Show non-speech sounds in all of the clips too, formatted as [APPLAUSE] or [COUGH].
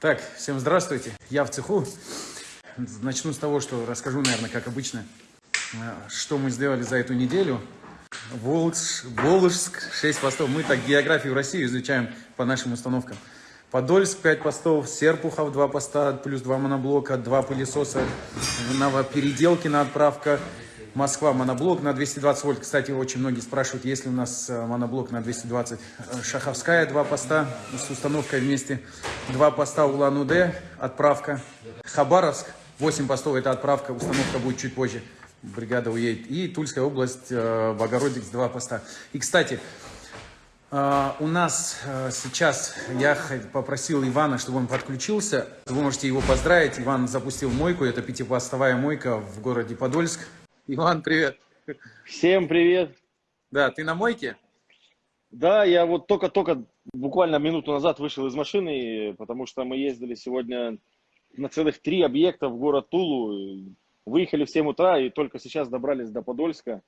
Так, всем здравствуйте. Я в цеху. Начну с того, что расскажу, наверное, как обычно, э, что мы сделали за эту неделю. Волжск, Волжск 6 постов. Мы так географию России изучаем по нашим установкам. Подольск 5 постов, Серпухов 2 поста, плюс 2 моноблока, 2 пылесоса, Новопеределкина отправка, Москва моноблок на 220 вольт. Кстати, очень многие спрашивают, есть ли у нас э, моноблок на 220. Э, Шаховская два поста с установкой вместе. Два поста Улан-Удэ, отправка. Хабаровск 8 постов, это отправка, установка будет чуть позже. Бригада уедет. И Тульская область, э, Богородикс, два поста. И, кстати, у нас сейчас, я попросил Ивана, чтобы он подключился. Вы можете его поздравить. Иван запустил мойку, это пятипостовая мойка в городе Подольск. Иван, привет. Всем привет. Да, ты на мойке? Да, я вот только-только буквально минуту назад вышел из машины, потому что мы ездили сегодня на целых три объекта в город Тулу. Выехали в 7 утра и только сейчас добрались до Подольска.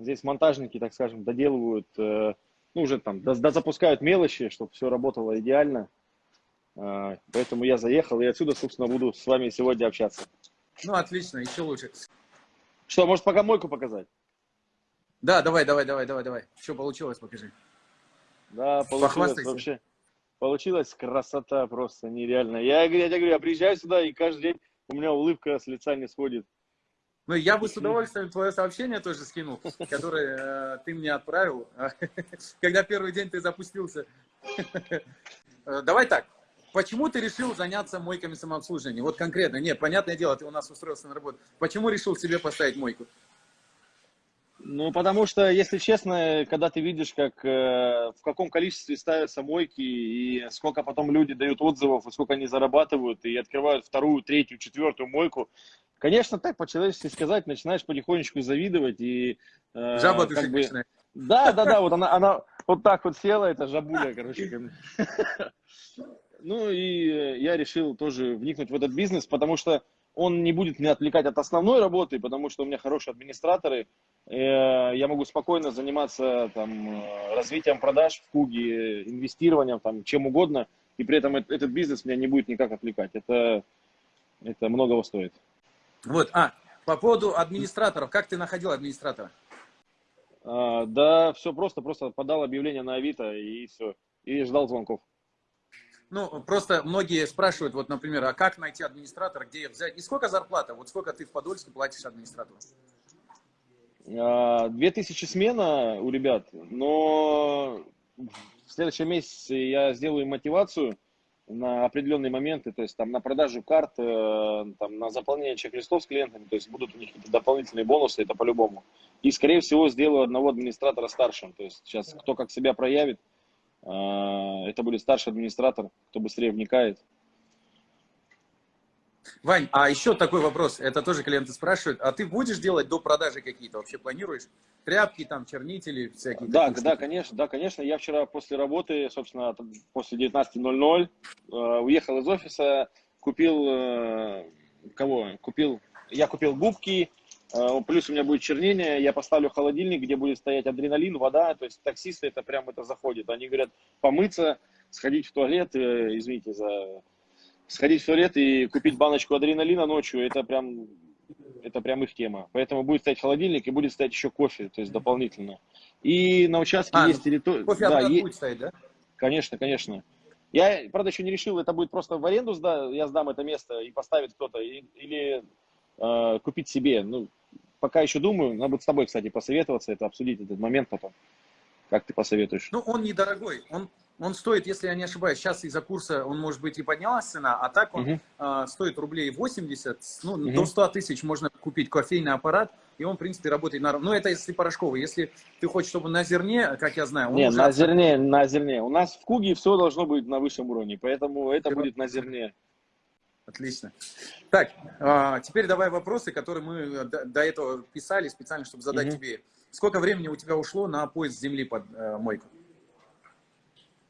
Здесь монтажники, так скажем, доделывают, э, ну уже там, запускают мелочи, чтобы все работало идеально. Э, поэтому я заехал и отсюда, собственно, буду с вами сегодня общаться. Ну, отлично, еще лучше. Что, может пока мойку показать? Да, давай, давай, давай, давай, давай. Что получилось, покажи. Да, получилось вообще. Получилась красота просто нереальная. Я, я, я говорю, я приезжаю сюда, и каждый день у меня улыбка с лица не сходит. Ну, я бы с удовольствием твое сообщение тоже скинул, которое э, ты мне отправил, [LAUGHS] когда первый день ты запустился. [LAUGHS] Э, давай так, Почему ты решил заняться мойками самообслуживания? Вот конкретно. Нет, понятное дело, ты у нас устроился на работу. Почему решил себе поставить мойку? Ну, потому что, если честно, когда ты видишь, как, э, в каком количестве ставятся мойки, и сколько потом люди дают отзывов, и сколько они зарабатывают, и открывают вторую, третью, четвертую мойку, конечно, так по-человечески сказать, начинаешь потихонечку завидовать. И, э, Жаба душить бы... Да, да, да, вот она, она вот так вот села, это жабуля, короче. [LAUGHS] Ну и э, я решил тоже вникнуть в этот бизнес, потому что он не будет меня отвлекать от основной работы, потому что у меня хорошие администраторы. Э, я могу спокойно заниматься там, э, развитием продаж в Куге, инвестированием, там, чем угодно. И при этом этот бизнес меня не будет никак отвлекать. Это, это многого стоит. Вот, а, по поводу администраторов. Как ты находил администратора? А, да, все просто. Просто подал объявление на Авито и все. И ждал звонков. Ну, просто многие спрашивают, вот, например, а как найти администратора, где взять? И сколько зарплата? Вот сколько ты в Подольске платишь администратору? 2000 а, смена у ребят, но в следующем месяце я сделаю мотивацию на определенные моменты, то есть там на продажу карт, э, там, на заполнение чек-листов с клиентами, то есть будут у них какие-то дополнительные бонусы, это по-любому. И, скорее всего, сделаю одного администратора старшим, то есть сейчас кто как себя проявит, это будет старший администратор, кто быстрее вникает. Вань, а еще такой вопрос, это тоже клиенты спрашивают, а ты будешь делать до продажи какие-то, вообще планируешь? Тряпки, там, чернители, всякие? Да, да, конечно, да, конечно. Я вчера после работы, собственно, после 19.00 э, уехал из офиса, купил, э, кого? Купил, я купил губки, плюс у меня будет чернение, я поставлю холодильник, где будет стоять адреналин, вода, то есть таксисты это прям это заходит. Они говорят помыться, сходить в туалет, э, извините за... Сходить в туалет и купить баночку адреналина ночью, это прям, это прям их тема. Поэтому будет стоять холодильник и будет стоять еще кофе, то есть дополнительно. И на участке а, есть территория... Кофе да, есть... будет стоять, да? Конечно, конечно. Я, правда, еще не решил, это будет просто в аренду, сда... я сдам это место и поставит кто-то, или э, купить себе. Ну, пока еще думаю, надо будет с тобой, кстати, посоветоваться, это обсудить этот момент потом. Как ты посоветуешь? Ну, он недорогой. Он, он стоит, если я не ошибаюсь, сейчас из-за курса он, может быть, и поднялась цена, а так он угу. э, стоит рублей 80, ну, угу. до 100 тысяч можно купить кофейный аппарат, и он, в принципе, работает на... Ну, это если порошковый. Если ты хочешь, чтобы на зерне, как я знаю... Не, уже... на зерне, на зерне. У нас в Куге все должно быть на высшем уровне, поэтому это будет на зерне. Отлично. Так, а, теперь давай вопросы, которые мы э, до этого писали специально, чтобы задать угу. тебе. Сколько времени у тебя ушло на поиск земли под э, мойку?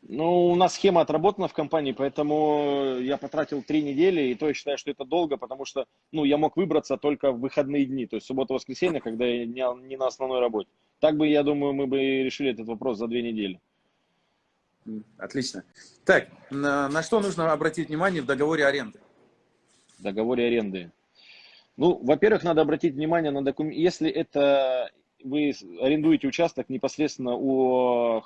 Ну, у нас схема отработана в компании, поэтому я потратил три недели, и то я считаю, что это долго, потому что, ну, я мог выбраться только в выходные дни, то есть суббота-воскресенье, когда я не, не на основной работе. Так бы, я думаю, мы бы решили этот вопрос за две недели. Отлично. Так, на, на что нужно обратить внимание в договоре аренды? Договоре аренды. Ну, во-первых, надо обратить внимание на документ. Если это вы арендуете участок непосредственно у,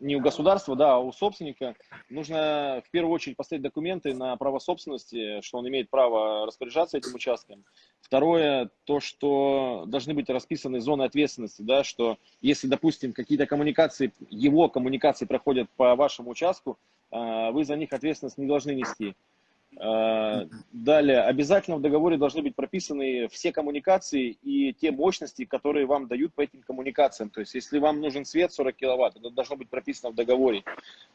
не у государства, да, а у собственника, нужно в первую очередь поставить документы на право собственности, что он имеет право распоряжаться этим участком. Второе, то, что должны быть расписаны зоны ответственности, да, что если, допустим, какие-то коммуникации, его коммуникации проходят по вашему участку, а, вы за них ответственность не должны нести. Э, далее, обязательно в договоре должны быть прописаны все коммуникации и те мощности, которые вам дают по этим коммуникациям. То есть, если вам нужен свет 40 киловатт, это должно быть прописано в договоре.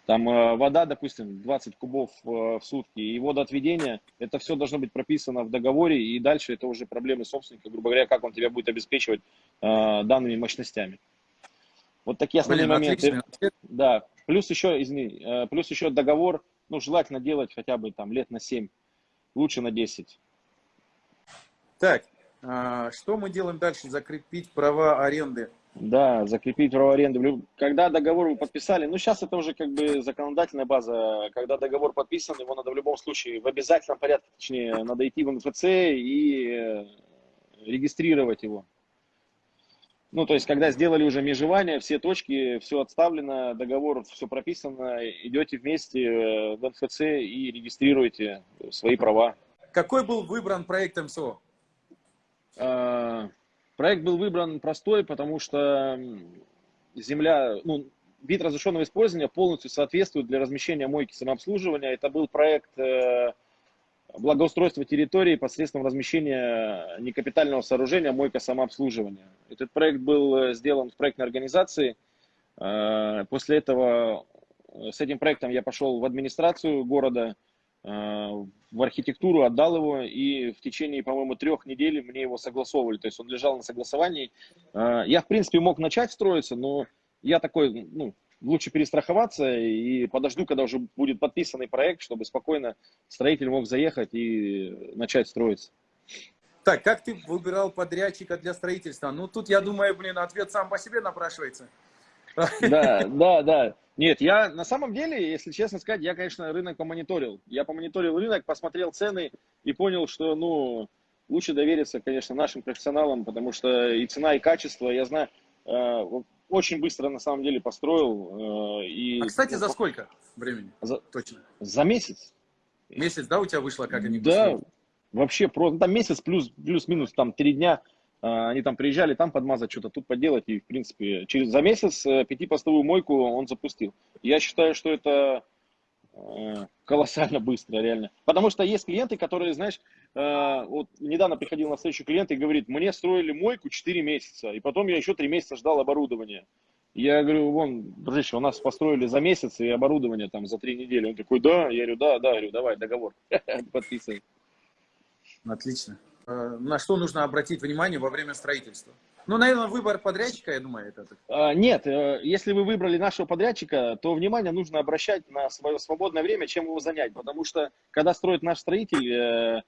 Там э, вода, допустим, 20 кубов э, в сутки и водоотведение, это все должно быть прописано в договоре, и дальше это уже проблемы собственника, грубо говоря, как он тебя будет обеспечивать данными мощностями. Вот такие основные Блин, моменты. Отлично. Да, плюс еще, извини, плюс еще договор ну, желательно делать хотя бы там лет на 7, лучше на 10. Так, а что мы делаем дальше? Закрепить права аренды. Да, закрепить право аренды. Когда договор вы подписали, ну сейчас это уже как бы законодательная база, когда договор подписан, его надо в любом случае в обязательном порядке, точнее, надо идти в НФЦ и э, регистрировать его. Ну, то есть, когда сделали уже межевание, все точки, все отставлено, договор, все прописано, идете вместе э, в НФЦ и регистрируете свои права. Какой был выбран проект МСО? А, проект был выбран простой, потому что земля, ну, вид разрешенного использования полностью соответствует для размещения мойки самообслуживания. Это был проект э, благоустройства территории посредством размещения некапитального сооружения мойка самообслуживания. Этот проект был э, сделан в проектной организации. Э, после этого э, с этим проектом я пошел в администрацию города, в архитектуру, отдал его, и в течение, по-моему, трех недель мне его согласовывали. То есть он лежал на согласовании. Я, в принципе, мог начать строиться, но я такой, ну, лучше перестраховаться и подожду, когда уже будет подписанный проект, чтобы спокойно строитель мог заехать и начать строиться. Так, как ты выбирал подрядчика для строительства? Ну, тут, я думаю, блин, ответ сам по себе напрашивается. Да, [LAUGHS] да, да. Нет, я на самом деле, если честно сказать, я, конечно, рынок помониторил. Я помониторил рынок, посмотрел цены и понял, что, ну, лучше довериться, конечно, нашим профессионалам, потому что и цена, и качество, я знаю, э, очень быстро на самом деле построил. Э, и, а, кстати, за сколько времени? За, Точно. За месяц. Месяц, да, у тебя вышло, как они Да, построили? вообще просто, ну, там месяц плюс, плюс-минус, там три дня, э, они там приезжали, там подмазать что-то, тут поделать, и, в принципе, через, за месяц э, пятипостовую мойку он запустил. Я считаю, что это колоссально быстро, реально. Потому что есть клиенты, которые, знаешь, вот недавно приходил на встречу клиент и говорит, мне строили мойку 4 месяца, и потом я еще 3 месяца ждал оборудования. Я говорю, вон, дружище, у нас построили за месяц и оборудование там за 3 недели. Он такой, да, я говорю, да, да, я говорю, давай, договор, [LAUGHS] подписывай. Отлично. Э, на что нужно обратить внимание во время строительства? Ну, наверное, выбор подрядчика, я думаю, это... А, нет, э, если вы выбрали нашего подрядчика, то внимание нужно обращать на свое свободное время, чем его занять. Потому что, когда строит наш строитель, э,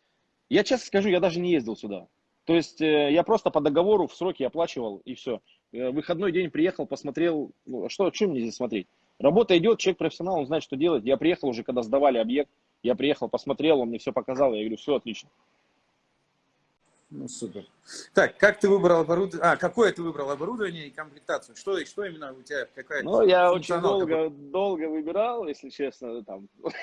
я честно скажу, я даже не ездил сюда. То есть, э, я просто по договору в сроки оплачивал, и все. Выходной день приехал, посмотрел, ну, а что, что мне здесь смотреть? Работа идет, человек профессионал, он знает, что делать. Я приехал уже, когда сдавали объект, я приехал, посмотрел, он мне все показал, я говорю, все отлично. Ну, супер. Так, как ты выбрал оборудование? А, какое ты выбрал оборудование и комплектацию? Что, что именно у тебя? Какая ну, я очень долго, долго выбирал, если честно. Там. [LAUGHS]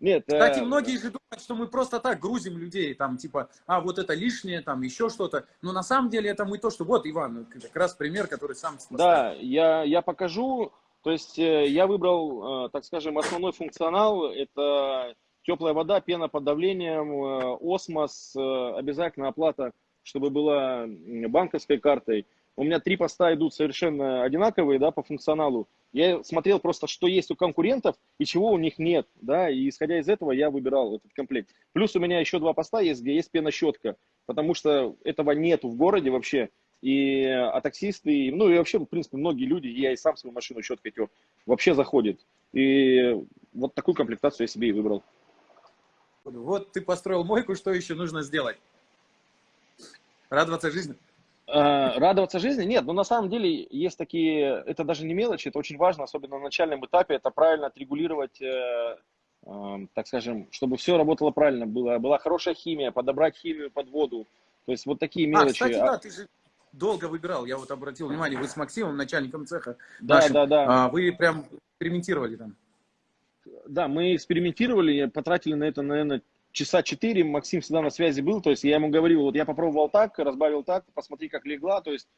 Нет. Кстати, э... многие же думают, что мы просто так грузим людей, там, типа, а, вот это лишнее, там, еще что-то. Но на самом деле это мы то, что... Вот, Иван, как раз пример, который сам... Поставил. Да, я, я покажу. То есть э, я выбрал, э, так скажем, основной функционал. Это теплая вода, пена под давлением, э, осмос, обязательно оплата, чтобы была банковской картой. У меня три поста идут совершенно одинаковые, да, по функционалу. Я смотрел просто, что есть у конкурентов и чего у них нет, да, и исходя из этого я выбирал этот комплект. Плюс у меня еще два поста есть, где есть пенощетка, потому что этого нету в городе вообще. И а таксисты, ну и вообще, в принципе, многие люди, я и сам свою машину щеткой тер, вообще заходит. И вот такую комплектацию я себе и выбрал. Вот ты построил мойку, что еще нужно сделать? Радоваться жизни? Э, радоваться жизни? Нет, но на самом деле есть такие, это даже не мелочи, это очень важно, особенно на начальном этапе, это правильно отрегулировать, э, э, так скажем, чтобы все работало правильно, была, была хорошая химия, подобрать химию под воду, то есть вот такие А, мелочи. кстати, да, ты же долго выбирал, я вот обратил внимание, вы с Максимом, начальником цеха Да, нашим, да, да. а, вы прям экспериментировали там. Да, мы экспериментировали, потратили на это, наверное, часа четыре. Максим всегда на связи был, то есть я ему говорил, вот я попробовал так, разбавил так, посмотри, как легла, то есть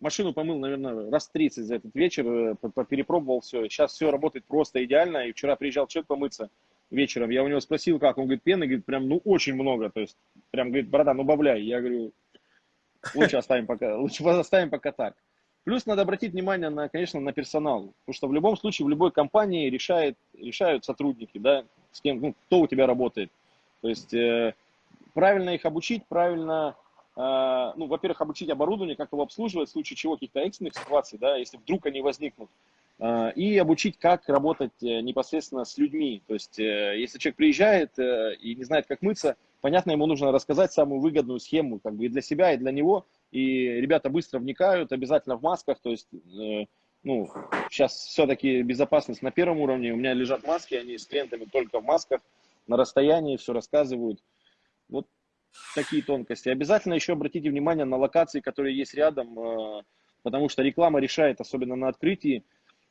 машину помыл, наверное, раз 30 за этот вечер, э, перепробовал все. Сейчас все работает просто идеально, и вчера приезжал человек помыться вечером, я у него спросил, как, он говорит, пены, говорит, прям, ну, очень много, то есть, прям, говорит, братан, ну, бавляй. Я говорю, лучше оставим пока, [LAUGHS] лучше оставим пока так. Плюс надо обратить внимание на, конечно, на персонал, потому что в любом случае в любой компании решает, решают сотрудники, да, с кем, ну, кто у тебя работает. То есть э, правильно их обучить, правильно, э, ну, во-первых, обучить оборудование, как его обслуживать в случае чего, каких-то экстренных ситуаций, да, если вдруг они возникнут. Э, и обучить, как работать непосредственно с людьми. То есть, если человек приезжает и не знает, как мыться, понятно, ему нужно рассказать самую выгодную схему, как бы и для себя, и для него. И ребята быстро вникают, обязательно в масках. То есть, ну, сейчас все-таки безопасность на первом уровне. У меня лежат маски, они с клиентами только в масках, на расстоянии все рассказывают. Вот такие тонкости. Обязательно еще обратите внимание на локации, которые есть рядом, э, потому что реклама решает, особенно на открытии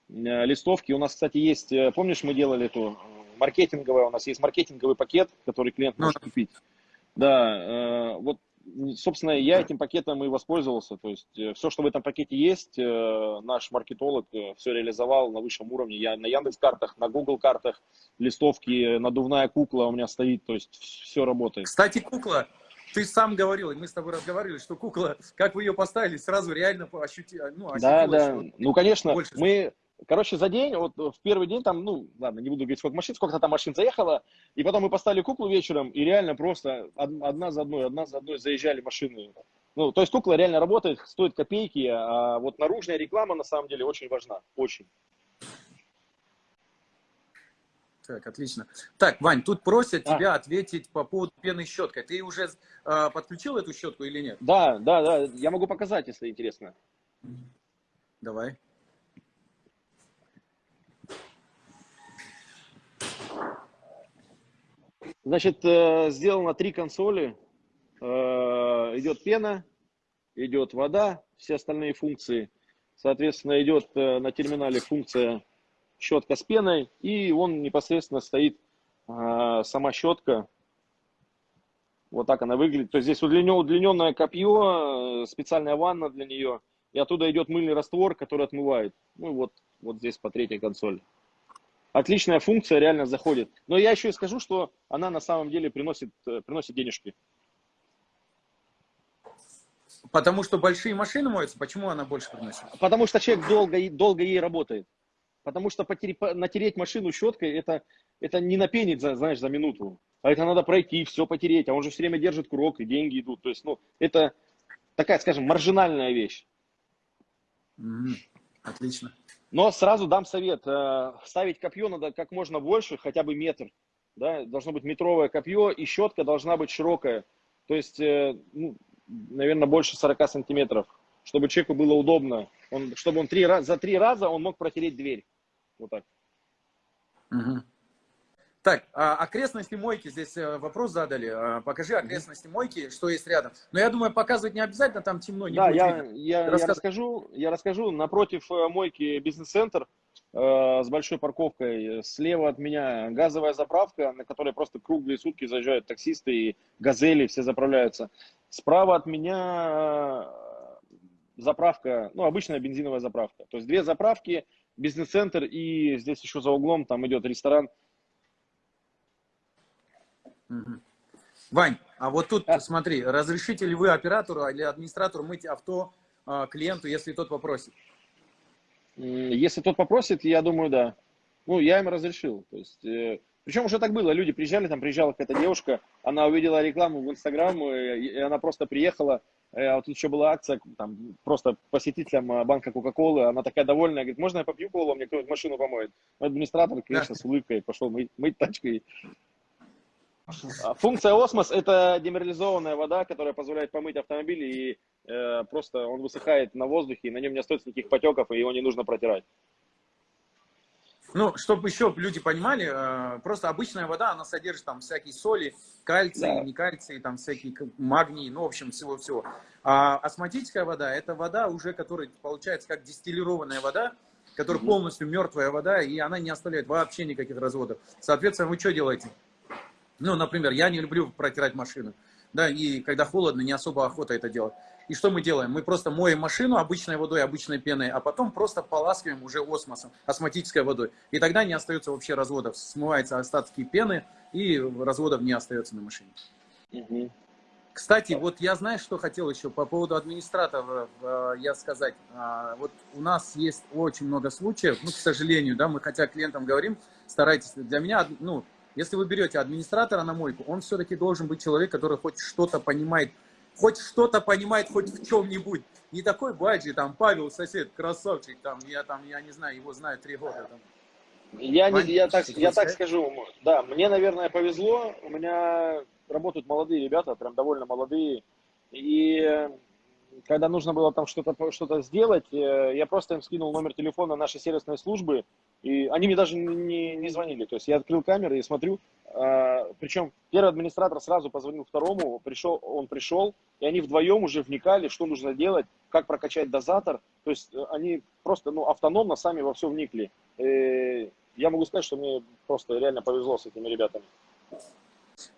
э, листовки. У нас, кстати, есть, э, помнишь, мы делали эту маркетинговая, у нас есть маркетинговый пакет, который клиент Ну может купить. Да, вот, собственно, я этим пакетом и воспользовался. То есть все, что в этом пакете есть, э, наш маркетолог все реализовал на высшем уровне. Я на Яндекс картах, на Google картах, листовки, надувная кукла у меня стоит, то есть все работает. Кстати, кукла, ты сам говорил, мы с тобой разговаривали, что кукла, как вы ее поставили, сразу реально ощути, ну, Да, ощутилось, да. что Ну, конечно, больше- мы, короче, за день, вот в первый день там, ну, ладно, не буду говорить, сколько машин, сколько там машин заехало, и потом мы поставили куклу вечером, и реально просто од- одна за одной, одна за одной заезжали машины. Ну, то есть кукла реально работает, стоит копейки, а вот наружная реклама на самом деле очень важна, очень. Так, отлично. Так, Вань, тут просят А. тебя ответить по поводу пены щеткой. Ты уже э, подключил эту щетку или нет? Да, да, да, я могу показать, если интересно. Давай. Значит, э, сделано три консоли. Э, Идет пена, идет вода, все остальные функции. Соответственно, идет э, на терминале функция щетка с пеной, и он непосредственно стоит, сама щетка. Вот так она выглядит. То есть здесь удлинен- удлиненное копье, специальная ванна для нее, и оттуда идет мыльный раствор, который отмывает. Ну вот, вот здесь по третьей консоли. Отличная функция, реально заходит. Но я еще и скажу, что она на самом деле приносит, э, приносит денежки. Потому что большие машины моются, почему она больше приносит? Потому что человек долго, долго ей работает. Потому что потери- по- натереть машину щеткой, это, это не напенить, за, знаешь, за минуту. А это надо пройти, все потереть. А он же все время держит курок, и деньги идут. То есть, ну, это такая, скажем, маржинальная вещь. Отлично. Но сразу дам совет. э, Ставить копье надо как можно больше, хотя бы метр. Да? Должно быть метровое копье, и щетка должна быть широкая. То есть, э, ну, наверное, больше 40 сантиметров, чтобы человеку было удобно. Он, чтобы он три, за три раза он мог протереть дверь. Вот так. Мгм. Так, а, окрестности мойки, здесь э, вопрос задали. А, Покажи окрестности мойки, что есть рядом. Но я думаю, показывать не обязательно, там темно, не да, будет я, видно. я, я расскажу. Я расскажу. Напротив э, мойки бизнес-центр э, с большой парковкой. Слева от меня газовая заправка, на которой просто круглые сутки заезжают таксисты и газели, все заправляются. Справа от меня э, заправка, ну, обычная бензиновая заправка. То есть две заправки, бизнес-центр и здесь еще за углом там идет ресторан. Вань, а вот тут, А. смотри, разрешите ли вы оператору или администратору мыть авто а, клиенту, если тот попросит? Если тот попросит, я думаю, да. Ну, я им разрешил. То есть, э, причем уже так было. Люди приезжали, там приезжала какая-то девушка, она увидела рекламу в Инстаграм, э, и она просто приехала. Э, А вот тут еще была акция, там, просто посетителям э, банка Кока-Колы. Она такая довольная, говорит, можно я попью колу, мне кто-нибудь машину помоет? Администратор, конечно, с улыбкой пошел мыть, мыть тачкой. А Функция Осмос – это демерализованная вода, которая позволяет помыть автомобиль и э, просто он высыхает на воздухе, и на нем не остается никаких потеков, и его не нужно протирать. Ну, чтобы еще люди понимали, э, просто обычная вода, она содержит там всякие соли, кальций, Да. не кальций, там всякие магний, ну, в общем, всего-всего. А осмотическая вода, это вода уже, которая получается как дистиллированная вода, которая Мгм. полностью мертвая вода, и она не оставляет вообще никаких разводов. Соответственно, вы что делаете? Ну, например, я не люблю протирать машину, да, и когда холодно, не особо охота это делать. И что мы делаем? Мы просто моем машину обычной водой, обычной пеной, а потом просто поласкиваем уже осмосом, осмотической водой. И тогда не остается вообще разводов, смываются остатки пены, и разводов не остается на машине. Мгм. Кстати, вот я знаю, что хотел еще по поводу администраторов э, я сказать. А, Вот у нас есть очень много случаев, ну, к сожалению, да, мы хотя клиентам говорим, старайтесь, для меня, ну, если вы берете администратора на мойку, он все-таки должен быть человек, который хоть что-то понимает, хоть что-то понимает хоть в чем-нибудь. Не такой баджи, там, Павел, сосед, красавчик, там, я там, я не знаю, его знаю три года. Там. Я, не, я, так, я так сказать? скажу, да, мне, наверное, повезло, у меня работают молодые ребята, прям довольно молодые, и э, когда нужно было там что-то что сделать, э, я просто им скинул номер телефона нашей сервисной службы, и они мне даже не, не звонили, то есть я открыл камеры и смотрю, а, причем первый администратор сразу позвонил второму, пришел, он пришел, и они вдвоем уже вникали, что нужно делать, как прокачать дозатор, то есть э, они просто ну, автономно сами во все вникли. Э, Я могу сказать, что мне просто реально повезло с этими ребятами.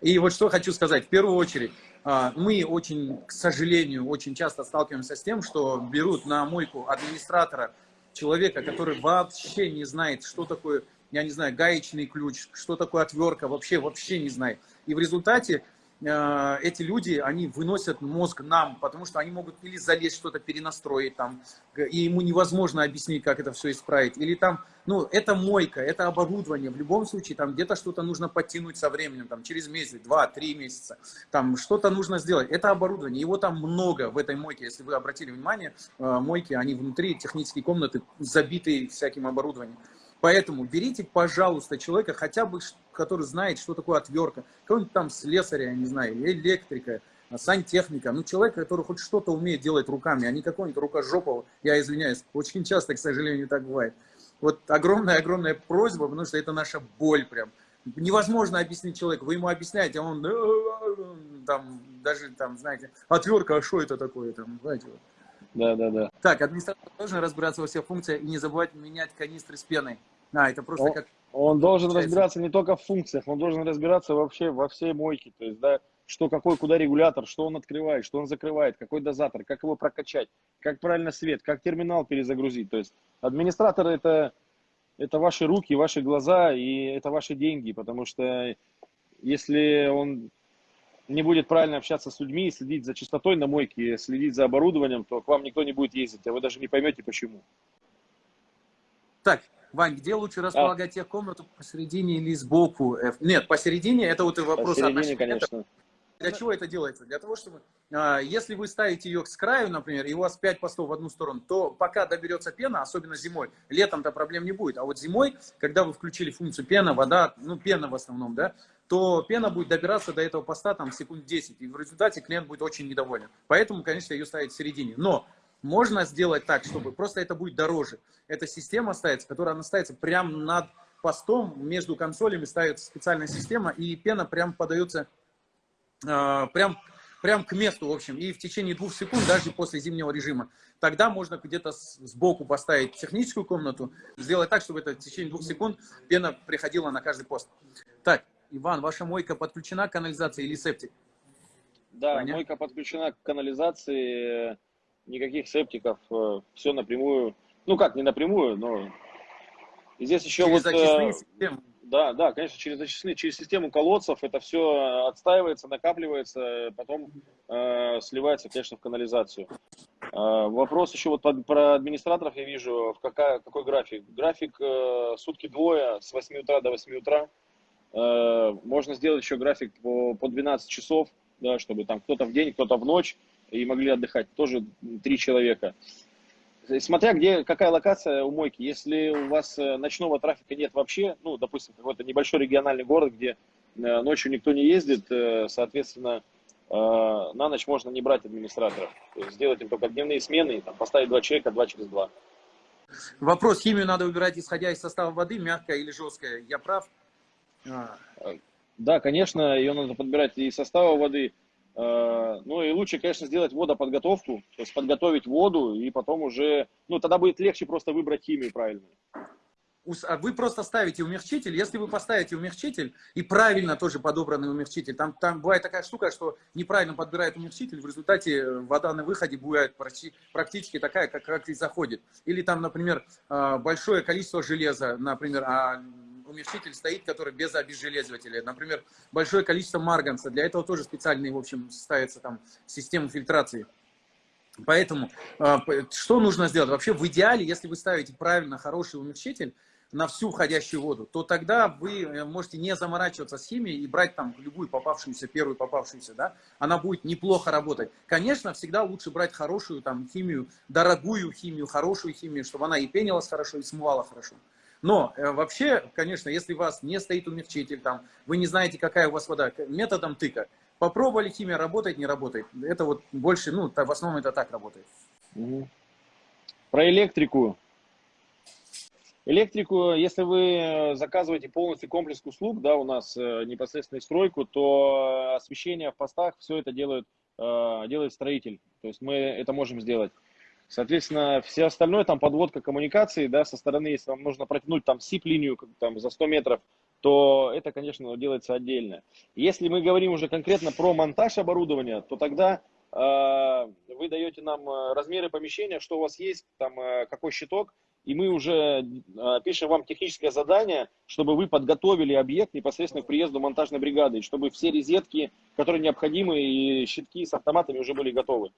И вот что хочу сказать. В первую очередь, а, мы очень, к сожалению, очень часто сталкиваемся с тем, что берут на мойку администратора человека, который вообще не знает, что такое, я не знаю, гаечный ключ, что такое отвертка, вообще, вообще не знает. И в результате эти люди, они выносят мозг нам, потому что они могут или залезть что-то перенастроить там, и ему невозможно объяснить, как это все исправить. Или там, ну, это мойка, это оборудование. В любом случае, там где-то что-то нужно подтянуть со временем, там, через месяц, два, три месяца. Там что-то нужно сделать. Это оборудование. Его там много в этой мойке. Если вы обратили внимание, э, мойки, они внутри, технические комнаты, забиты всяким оборудованием. Поэтому берите, пожалуйста, человека, хотя бы, который знает, что такое отвертка, какого-нибудь там слесаря, я не знаю, электрика, сантехника, ну, человек, который хоть что-то умеет делать руками, а не какого-нибудь рукожопого, я извиняюсь, очень часто, к сожалению, так бывает. Вот огромная-огромная просьба, потому что это наша боль прям. Невозможно объяснить человеку, вы ему объясняете, а он «Э, там, даже там, знаете, отвертка, а что это такое, там, знаете, вот. Да, да, да. Так, администратор должен разбираться во всех функциях и не забывать менять канистры с пеной. А, это просто О. как... Он должен Получается. разбираться не только в функциях, он должен разбираться вообще во всей мойке. То есть, да, что какой, куда регулятор, что он открывает, что он закрывает, какой дозатор, как его прокачать, как правильно свет, как терминал перезагрузить. То есть администратор это, это ваши руки, ваши глаза и это ваши деньги, потому что если он не будет правильно общаться с людьми, следить за чистотой на мойке, следить за оборудованием, то к вам никто не будет ездить, а вы даже не поймете почему. Так, Вань, где лучше располагать техкомнату, посередине или сбоку? Э, Нет, посередине, это вот и вопрос Посередине, конечно. Для чего это делается? Для того, чтобы, а, если вы ставите ее с краю, например, и у вас 5 постов в одну сторону, то пока доберется пена, особенно зимой, летом-то проблем не будет. А вот зимой, когда вы включили функцию пена, вода, ну пена в основном, да, то пена будет добираться до этого поста там секунд 10, и в результате клиент будет очень недоволен. Поэтому, конечно, ее ставить в середине. Но можно сделать так, чтобы просто это будет дороже. Эта система ставится, которая она ставится прямо над постом, между консолями ставится специальная система, и пена прям подается прям, прям к месту, в общем, и в течение двух секунд, даже после зимнего режима. Тогда можно где-то сбоку поставить техническую комнату, сделать так, чтобы это в течение двух секунд пена приходила на каждый пост. Так, Иван, ваша мойка подключена к канализации или септик? Да, Понятно. мойка подключена к канализации, э, никаких септиков, все напрямую. Ну как, не напрямую, но и здесь еще Через вот... э, системы. Да, да, конечно, через зачистные, через систему колодцев это все отстаивается, накапливается, потом э, сливается, конечно, в канализацию. Э, вопрос еще вот про администраторов я вижу, в какая, какой график. График э, сутки двое, с 8 утра до 8 утра. Э, можно сделать еще график по, по 12 часов, да, чтобы там кто-то в день, кто-то в ночь, и могли отдыхать тоже три человека. Смотря где, какая локация у мойки. Если у вас э, ночного трафика нет вообще, ну, допустим, какой-то небольшой региональный город, где э, ночью никто не ездит, э, соответственно, на ночь можно не брать администраторов. То есть сделать им только дневные смены, там, поставить два человека, два через два. Вопрос, химию надо выбирать исходя из состава воды, мягкая или жесткая. Я прав? Да, конечно, ее надо подбирать и состава воды. А, ну и лучше, конечно, сделать водоподготовку, то есть подготовить воду и потом уже, ну тогда будет легче просто выбрать химию правильную. А вы просто ставите умягчитель. Если вы поставите умягчитель и правильно тоже подобранный умягчитель, там, там бывает такая штука, что неправильно подбирает умягчитель, в результате вода на выходе будет практически такая, как, как и заходит. Или там, например, а, большое количество железа, например, а умягчитель стоит, который без обезжелезывателя. Например, большое количество марганца. Для этого тоже специальные, в общем, ставится там система фильтрации. Поэтому а, что нужно сделать? Вообще в идеале, если вы ставите правильно хороший умягчитель, на всю входящую воду, то тогда вы э, можете не заморачиваться с химией и брать там любую попавшуюся, первую попавшуюся, да, она будет неплохо работать. Конечно, всегда лучше брать хорошую там химию, дорогую химию, хорошую химию, чтобы она и пенилась хорошо, и смывала хорошо. Но э, вообще, конечно, если у вас не стоит умягчитель, там, вы не знаете, какая у вас вода, методом тыка, попробовали, химия работает, не работает. Это вот больше, ну, в основном это так работает. Про электрику Электрику, если вы заказываете полностью комплекс услуг, да, у нас э, непосредственно стройку, то освещение в постах, все это делает, э, делает строитель. То есть мы это можем сделать. Соответственно, все остальное, там подводка коммуникации, да, со стороны, если вам нужно протянуть там SIP-линию там, за 100 метров, то это, конечно, делается отдельно. Если мы говорим уже конкретно про монтаж оборудования, то тогда э, вы даете нам э, размеры помещения, что у вас есть, там, э, какой щиток, и мы уже э, пишем вам техническое задание, чтобы вы подготовили объект непосредственно к приезду монтажной бригады, чтобы все розетки, которые необходимы, и щитки с автоматами уже были готовы.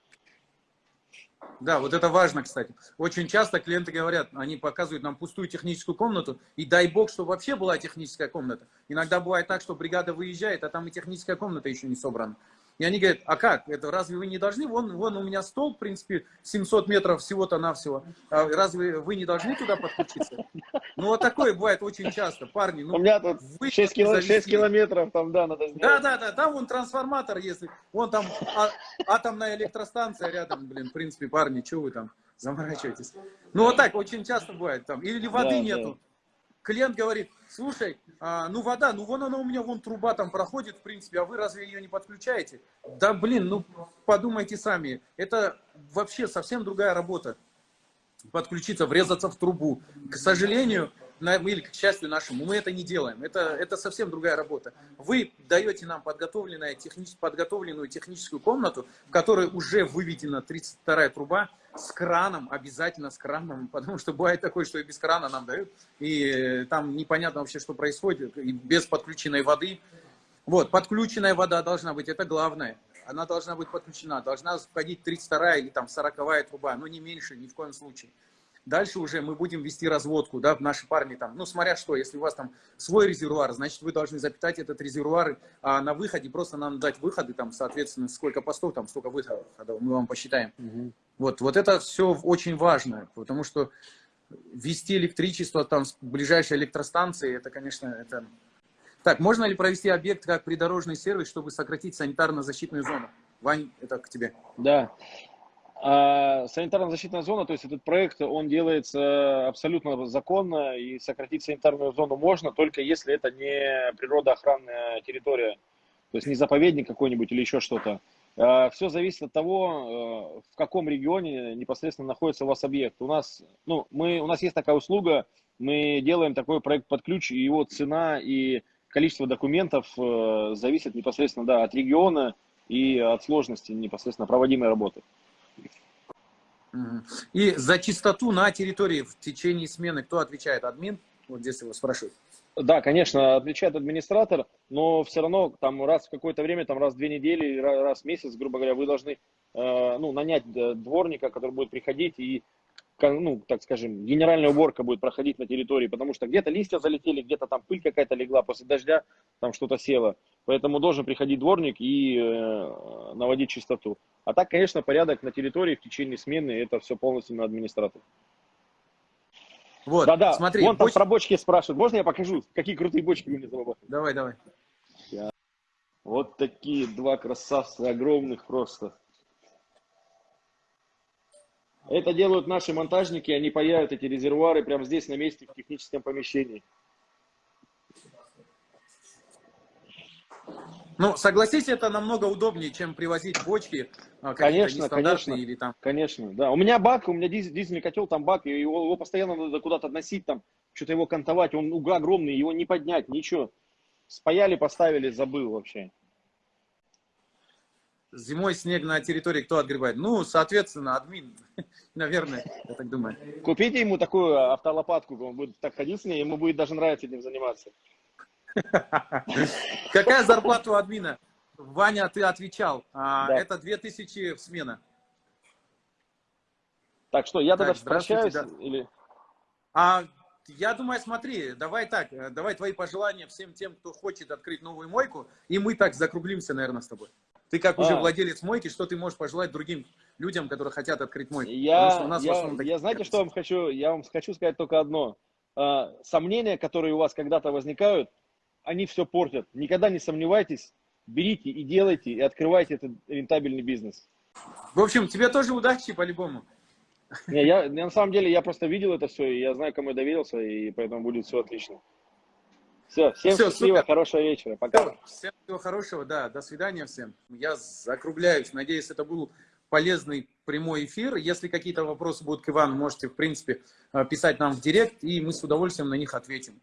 Да, вот это важно, кстати. Очень часто клиенты говорят, они показывают нам пустую техническую комнату, и дай бог, чтобы вообще была техническая комната. Иногда бывает так, что бригада выезжает, а там и техническая комната еще не собрана. И они говорят, а как, это разве вы не должны? Вон, вон у меня стол, в принципе, 700 метров всего-то навсего. А разве вы не должны туда подключиться? Ну, вот такое бывает очень часто, парни. Ну, у меня тут вы 6, кило, 6 километров, там, да, надо сделать. Да, да, да, там вон трансформатор, если, вон там а, атомная электростанция рядом, блин, в принципе, парни, что вы там заморачиваетесь? Ну, вот так очень часто бывает там. Или воды да, нету. Да клиент говорит, слушай, а, ну вода, ну вон она у меня, вон труба там проходит, в принципе, а вы разве ее не подключаете? Да блин, ну подумайте сами, это вообще совсем другая работа. Подключиться, врезаться в трубу. К сожалению, или к счастью нашему, мы это не делаем. Это, это совсем другая работа. Вы даете нам подготовленную, технич, подготовленную техническую комнату, в которой уже выведена 32 труба, с краном, обязательно с краном, [LAUGHS] потому что бывает такое, что и без крана нам дают, и там непонятно вообще, что происходит, и без подключенной воды. Вот, подключенная вода должна быть, это главное. Она должна быть подключена, должна входить 32 или там 40 труба, но не меньше, ни в коем случае. Дальше уже мы будем вести разводку, да, наши парни там, ну, смотря что, если у вас там свой резервуар, значит, вы должны запитать этот резервуар, а на выходе просто нам дать выходы, там, соответственно, сколько постов, там, столько выходов, мы вам посчитаем. Угу. Вот, вот это все очень важно, потому что вести электричество там с ближайшей электростанции, это, конечно, это... Так, можно ли провести объект как придорожный сервис, чтобы сократить санитарно-защитную зону? Вань, это к тебе. Да. А санитарно-защитная зона, то есть этот проект, он делается абсолютно законно, и сократить санитарную зону можно, только если это не природоохранная территория, то есть не заповедник какой-нибудь или еще что-то. А Все зависит от того, э, в каком регионе непосредственно находится у вас объект. У нас, ну, мы, у нас есть такая услуга, мы делаем такой проект под ключ, и его цена и количество документов э, зависит непосредственно да, от региона и от сложности непосредственно проводимой работы. И за чистоту на территории в течение смены кто отвечает? Админ? Вот здесь его спрашивают. Да, конечно, отвечает администратор, но все равно там раз в какое-то время, там раз в две недели, раз в месяц, грубо говоря, вы должны э, ну, нанять э, дворника, который будет приходить и ну, так скажем, генеральная уборка будет проходить на территории, потому что где-то листья залетели, где-то там пыль какая-то легла после дождя, там что-то село. Поэтому должен приходить дворник и э, наводить чистоту. А так, конечно, порядок на территории в течение смены, это все полностью на администратор. Вот, Да-да, смотри. Вон боч... там про бочки спрашивают. Можно я покажу, какие крутые бочки вы мне забабахали? Давай, давай. Вот такие два красавца, огромных просто. Это делают наши монтажники, они паяют эти резервуары прямо здесь, на месте, в техническом помещении. Ну, согласись, это намного удобнее, чем привозить бочки а, Конечно, конечно, или там. конечно, да. У меня бак, у меня диз- дизельный котел, там бак, и его, его постоянно надо куда-то относить, там, что-то его кантовать, он уга огромный, его не поднять, ничего. Спаяли, поставили, забыл вообще. Зимой снег на территории кто отгребает? Ну, соответственно, админ, [LAUGHS] наверное, я так думаю. Купите ему такую автолопатку, он будет так ходить с ней, ему будет даже нравиться этим заниматься. [LAUGHS] Какая зарплата у админа? Ваня, ты отвечал. А, Да. Это 2000 в смена. Так что, я тогда Так, прощаюсь? Или... А я думаю, смотри, давай так, э, давай твои пожелания всем тем, кто хочет открыть новую мойку, и мы так закруглимся, наверное, с тобой. Ты как уже А. владелец мойки, что ты можешь пожелать другим людям, которые хотят открыть мойку? Я, я, я знаете, что вам хочу? Я вам хочу сказать только одно. А, Сомнения, которые у вас когда-то возникают, они все портят. Никогда не сомневайтесь, берите и делайте, и открывайте этот рентабельный бизнес. В общем, тебе тоже удачи по-любому. Не, я, я на самом деле, я просто видел это все, и я знаю, кому я доверился, и поэтому будет все отлично. Все, всем Всё, счастливо, супер. хорошего вечера. Пока. Всем всего хорошего, да, до свидания всем. Я закругляюсь. Надеюсь, это был полезный прямой эфир. Если какие-то вопросы будут к Ивану, можете, в принципе, э, писать нам в директ, и мы с удовольствием на них ответим.